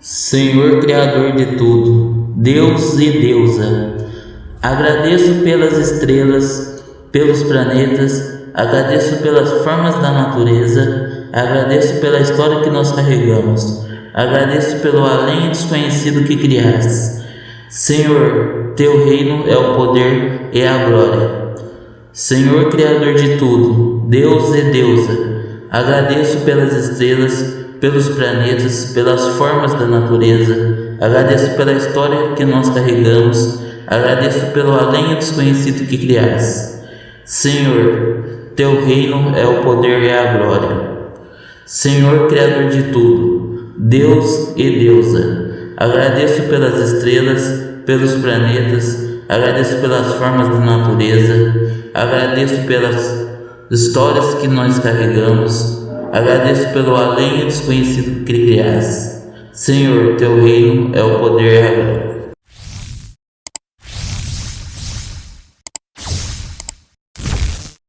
Senhor Criador de tudo, Deus e Deusa, agradeço pelas estrelas, pelos planetas, agradeço pelas formas da natureza, agradeço pela história que nós carregamos, agradeço pelo além desconhecido que criaste. Senhor, teu reino é o poder e a glória. Senhor Criador de tudo, Deus e Deusa, agradeço pelas estrelas, pelos planetas, pelas formas da natureza. Agradeço pela história que nós carregamos. Agradeço pelo além desconhecido que criaste. Senhor, teu reino é o poder e a glória. Senhor, Criador de tudo, Deus e Deusa, agradeço pelas estrelas, pelos planetas, agradeço pelas formas da natureza, agradeço pelas histórias que nós carregamos, Agradeço pelo além desconhecido que criaste. Senhor, teu reino é o poder e a glória.